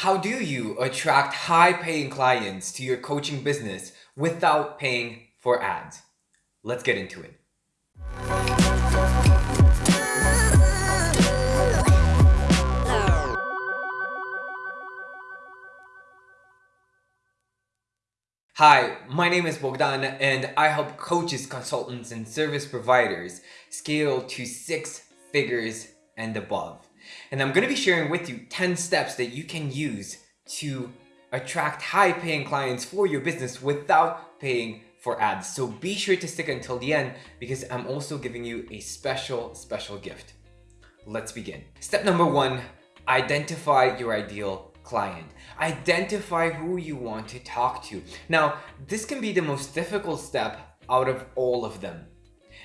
How do you attract high paying clients to your coaching business without paying for ads? Let's get into it. Hi, my name is Bogdan and I help coaches, consultants, and service providers scale to six figures and above. And I'm going to be sharing with you 10 steps that you can use to attract high paying clients for your business without paying for ads. So be sure to stick until the end because I'm also giving you a special, special gift. Let's begin. Step number one, identify your ideal client. Identify who you want to talk to. Now, this can be the most difficult step out of all of them.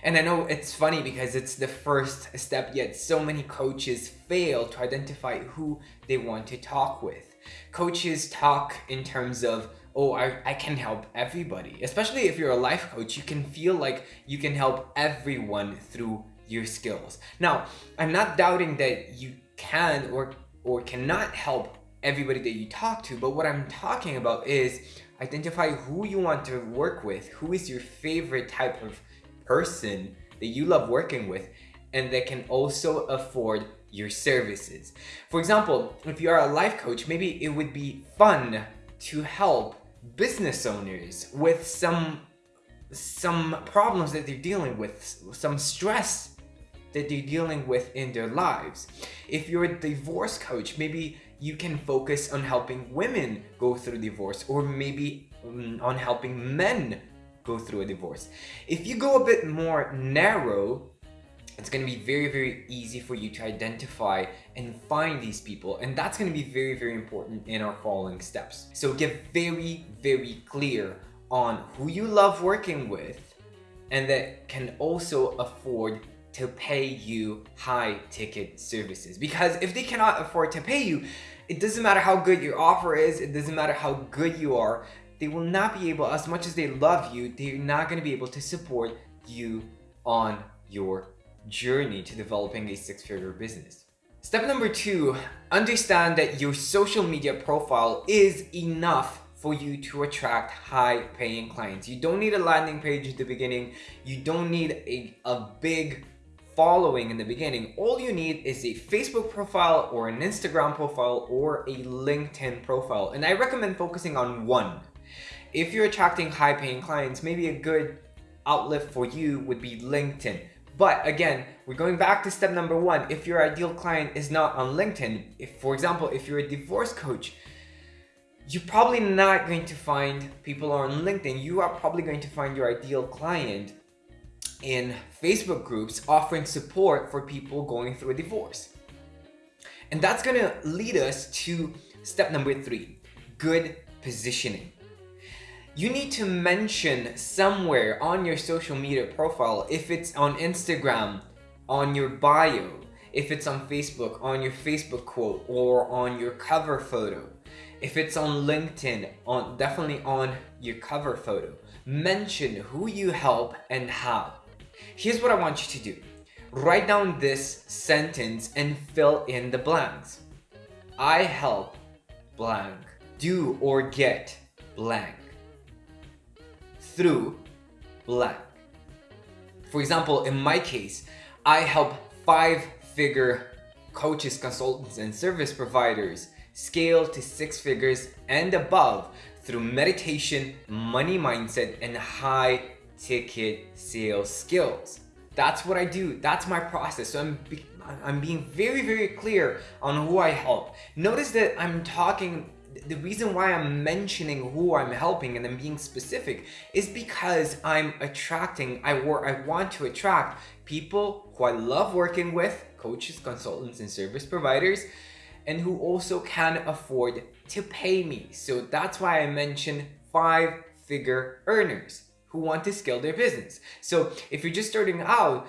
And I know it's funny because it's the first step yet so many coaches fail to identify who they want to talk with. Coaches talk in terms of, oh, I, I can help everybody. Especially if you're a life coach, you can feel like you can help everyone through your skills. Now, I'm not doubting that you can or, or cannot help everybody that you talk to, but what I'm talking about is identify who you want to work with, who is your favorite type of person that you love working with and that can also afford your services. For example, if you are a life coach, maybe it would be fun to help business owners with some some problems that they're dealing with, some stress that they're dealing with in their lives. If you're a divorce coach, maybe you can focus on helping women go through divorce or maybe mm, on helping men go through a divorce. If you go a bit more narrow, it's going to be very, very easy for you to identify and find these people. And that's going to be very, very important in our following steps. So get very, very clear on who you love working with and that can also afford to pay you high ticket services. Because if they cannot afford to pay you, it doesn't matter how good your offer is, it doesn't matter how good you are, they will not be able, as much as they love you, they're not going to be able to support you on your journey to developing a six-figure business. Step number two, understand that your social media profile is enough for you to attract high paying clients. You don't need a landing page at the beginning. You don't need a, a big following in the beginning. All you need is a Facebook profile or an Instagram profile or a LinkedIn profile. And I recommend focusing on one if you're attracting high paying clients, maybe a good outlet for you would be LinkedIn. But again, we're going back to step number one. If your ideal client is not on LinkedIn, if for example, if you're a divorce coach, you're probably not going to find people on LinkedIn. You are probably going to find your ideal client in Facebook groups offering support for people going through a divorce. And that's gonna lead us to step number three, good positioning you need to mention somewhere on your social media profile, if it's on Instagram, on your bio, if it's on Facebook, on your Facebook quote, or on your cover photo. If it's on LinkedIn, on definitely on your cover photo. Mention who you help and how. Here's what I want you to do. Write down this sentence and fill in the blanks. I help blank do or get blank through blank. For example, in my case, I help five-figure coaches, consultants, and service providers scale to six figures and above through meditation, money mindset, and high ticket sales skills. That's what I do. That's my process. So I'm, I'm being very, very clear on who I help. Notice that I'm talking the reason why I'm mentioning who I'm helping and I'm being specific is because I'm attracting, I, I want to attract people who I love working with, coaches, consultants, and service providers, and who also can afford to pay me. So that's why I mention five figure earners who want to scale their business. So if you're just starting out,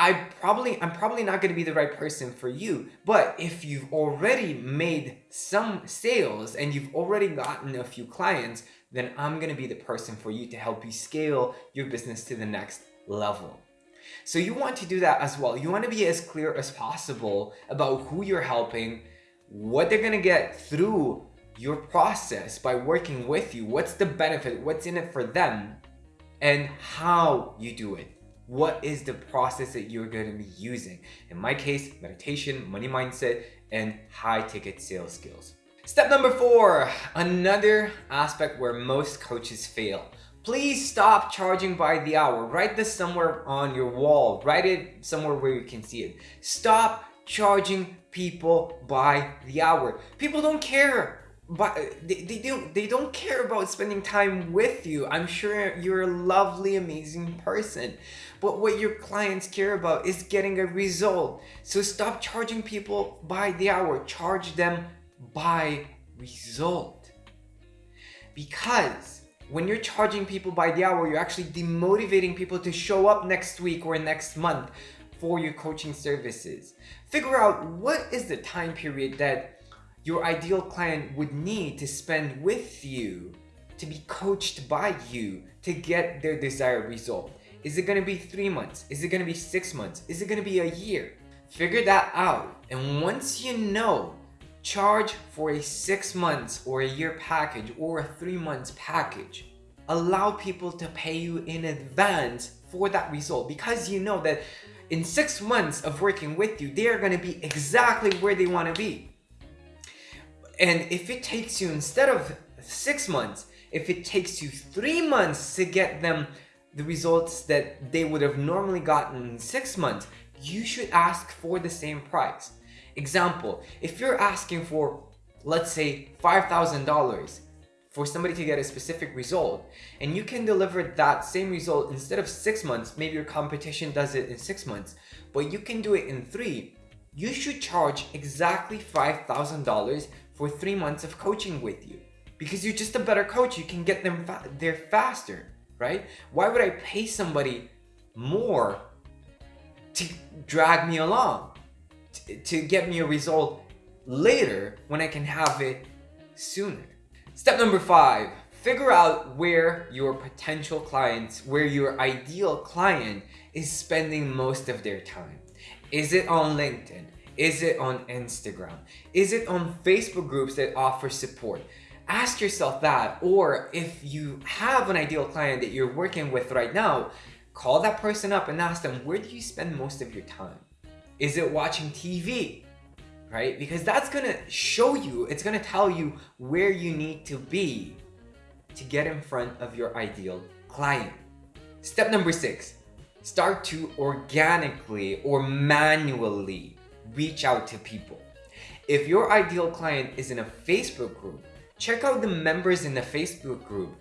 I probably, I'm probably not going to be the right person for you. But if you've already made some sales and you've already gotten a few clients, then I'm going to be the person for you to help you scale your business to the next level. So you want to do that as well. You want to be as clear as possible about who you're helping, what they're gonna get through your process by working with you. What's the benefit? What's in it for them? And how you do it. What is the process that you're going to be using? In my case, meditation, money mindset, and high ticket sales skills. Step number four, another aspect where most coaches fail. Please stop charging by the hour. Write this somewhere on your wall. Write it somewhere where you can see it. Stop charging people by the hour. People don't care but they, they don't they don't care about spending time with you i'm sure you're a lovely amazing person but what your clients care about is getting a result. So stop charging people by the hour. Charge them by result. Because when you're charging people by the hour you're actually demotivating people to show up next week or next month for your coaching services. Figure out what is the time period that your ideal client would need to spend with you, to be coached by you to get their desired result. Is it gonna be three months? Is it gonna be six months? Is it gonna be a year? Figure that out. And once you know, charge for a six months or a year package or a three months package. Allow people to pay you in advance for that result because you know that in six months of working with you, they are going to be exactly where they want to be. And if it takes you, instead of six months, if it takes you three months to get them the results that they would have normally gotten in six months, you should ask for the same price. Example, if you're asking for, let's say, $5,000 for somebody to get a specific result, and you can deliver that same result instead of six months, maybe your competition does it in six months, but you can do it in three, you should charge exactly $5,000 for three months of coaching with you because you're just a better coach. You can get them fa there faster, right? Why would I pay somebody more to drag me along, to get me a result later when I can have it sooner? Step number five, figure out where your potential clients, where your ideal client is spending most of their time. Is it on LinkedIn? Is it on Instagram? Is it on Facebook groups that offer support? Ask yourself that. Or if you have an ideal client that you're working with right now, call that person up and ask them, where do you spend most of your time? Is it watching TV? Right? Because that's gonna show you, it's gonna tell you where you need to be to get in front of your ideal client. Step number six, start to organically or manually reach out to people. If your ideal client is in a Facebook group, check out the members in the Facebook group.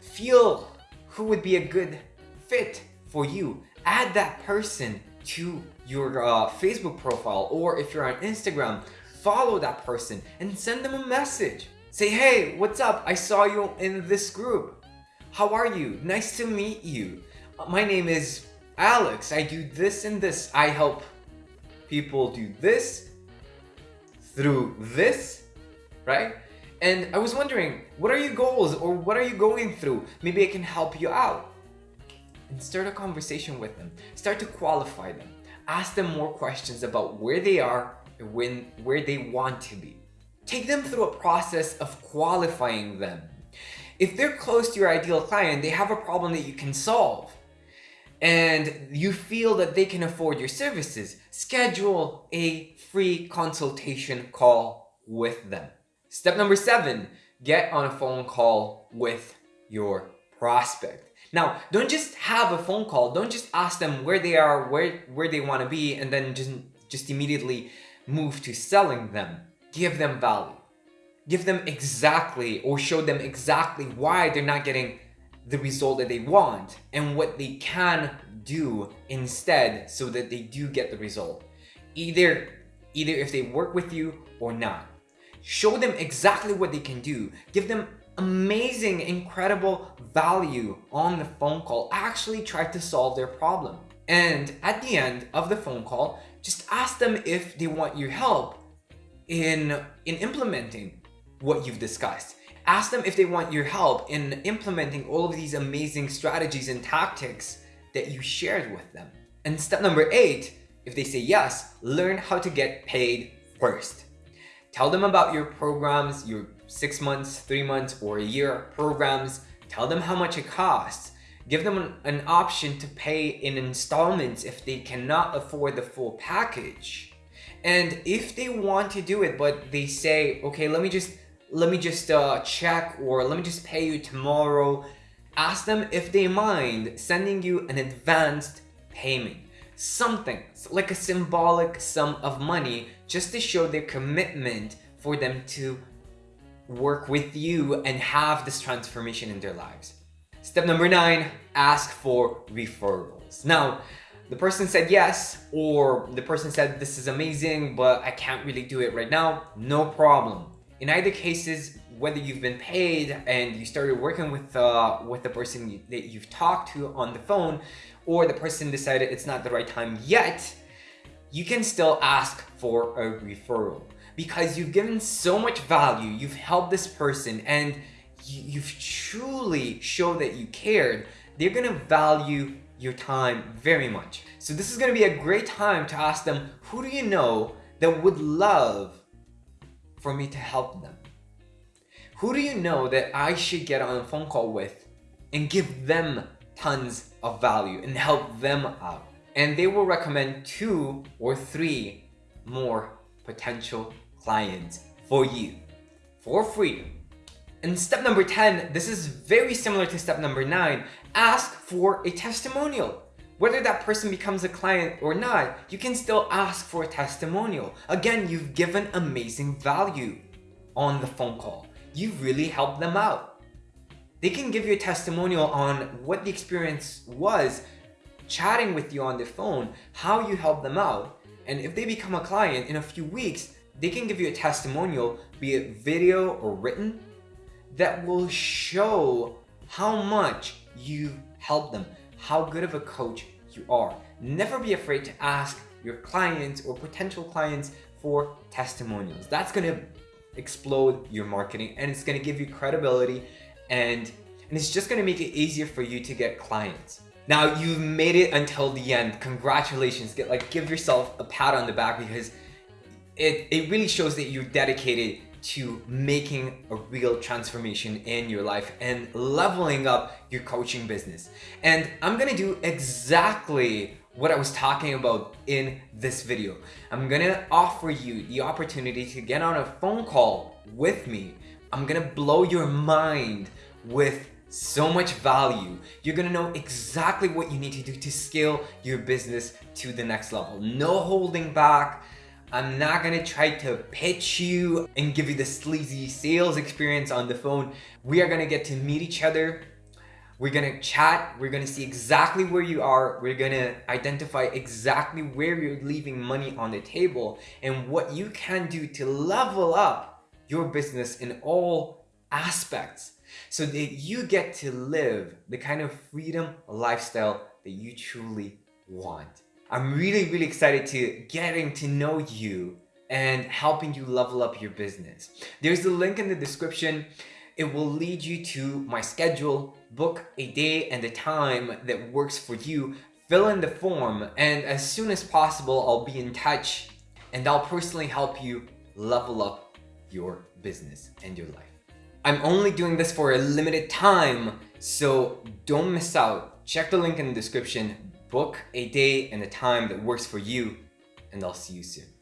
Feel who would be a good fit for you. Add that person to your uh, Facebook profile or if you're on Instagram, follow that person and send them a message. Say, hey, what's up? I saw you in this group. How are you? Nice to meet you. My name is Alex. I do this and this. I help people do this through this, right? And I was wondering, what are your goals or what are you going through? Maybe I can help you out. And start a conversation with them. Start to qualify them. Ask them more questions about where they are and when, where they want to be. Take them through a process of qualifying them. If they're close to your ideal client, they have a problem that you can solve and you feel that they can afford your services, schedule a free consultation call with them. Step number seven, get on a phone call with your prospect. Now, don't just have a phone call. Don't just ask them where they are, where, where they want to be, and then just, just immediately move to selling them. Give them value. Give them exactly or show them exactly why they're not getting the result that they want and what they can do instead so that they do get the result. Either, either if they work with you or not. Show them exactly what they can do. Give them amazing, incredible value on the phone call. Actually try to solve their problem. And at the end of the phone call, just ask them if they want your help in, in implementing what you've discussed. Ask them if they want your help in implementing all of these amazing strategies and tactics that you shared with them. And step number eight, if they say yes, learn how to get paid first. Tell them about your programs, your six months, three months, or a year programs. Tell them how much it costs. Give them an, an option to pay in installments if they cannot afford the full package. And if they want to do it, but they say, okay, let me just let me just uh, check or let me just pay you tomorrow. Ask them if they mind sending you an advanced payment. Something like a symbolic sum of money just to show their commitment for them to work with you and have this transformation in their lives. Step number nine, ask for referrals. Now, the person said yes, or the person said this is amazing, but I can't really do it right now. No problem. In either cases, whether you've been paid and you started working with uh, with the person you, that you've talked to on the phone, or the person decided it's not the right time yet, you can still ask for a referral because you've given so much value, you've helped this person, and you've truly showed that you cared, they're gonna value your time very much. So this is gonna be a great time to ask them, who do you know that would love for me to help them? Who do you know that I should get on a phone call with and give them tons of value and help them out? And they will recommend two or three more potential clients for you for free and step number 10, this is very similar to step number 9, ask for a testimonial. Whether that person becomes a client or not, you can still ask for a testimonial. Again, you've given amazing value on the phone call. You've really helped them out. They can give you a testimonial on what the experience was chatting with you on the phone, how you help them out, and if they become a client in a few weeks, they can give you a testimonial, be it video or written, that will show how much you helped them, how good of a coach you are. Never be afraid to ask your clients or potential clients for testimonials. That's gonna explode your marketing and it's gonna give you credibility and, and it's just gonna make it easier for you to get clients. Now you've made it until the end. Congratulations. Get like give yourself a pat on the back because it, it really shows that you're dedicated to making a real transformation in your life and leveling up your coaching business. And I'm gonna do exactly what I was talking about in this video. I'm gonna offer you the opportunity to get on a phone call with me. I'm gonna blow your mind with so much value. You're gonna know exactly what you need to do to scale your business to the next level. No holding back, I'm not gonna try to pitch you and give you the sleazy sales experience on the phone. We are gonna get to meet each other. We're gonna chat. We're gonna see exactly where you are. We're gonna identify exactly where you're leaving money on the table and what you can do to level up your business in all aspects so that you get to live the kind of freedom lifestyle that you truly want. I'm really, really excited to getting to know you and helping you level up your business. There's a link in the description. It will lead you to my schedule, book a day and a time that works for you, fill in the form, and as soon as possible, I'll be in touch and I'll personally help you level up your business and your life. I'm only doing this for a limited time, so don't miss out. Check the link in the description book a day and a time that works for you, and I'll see you soon.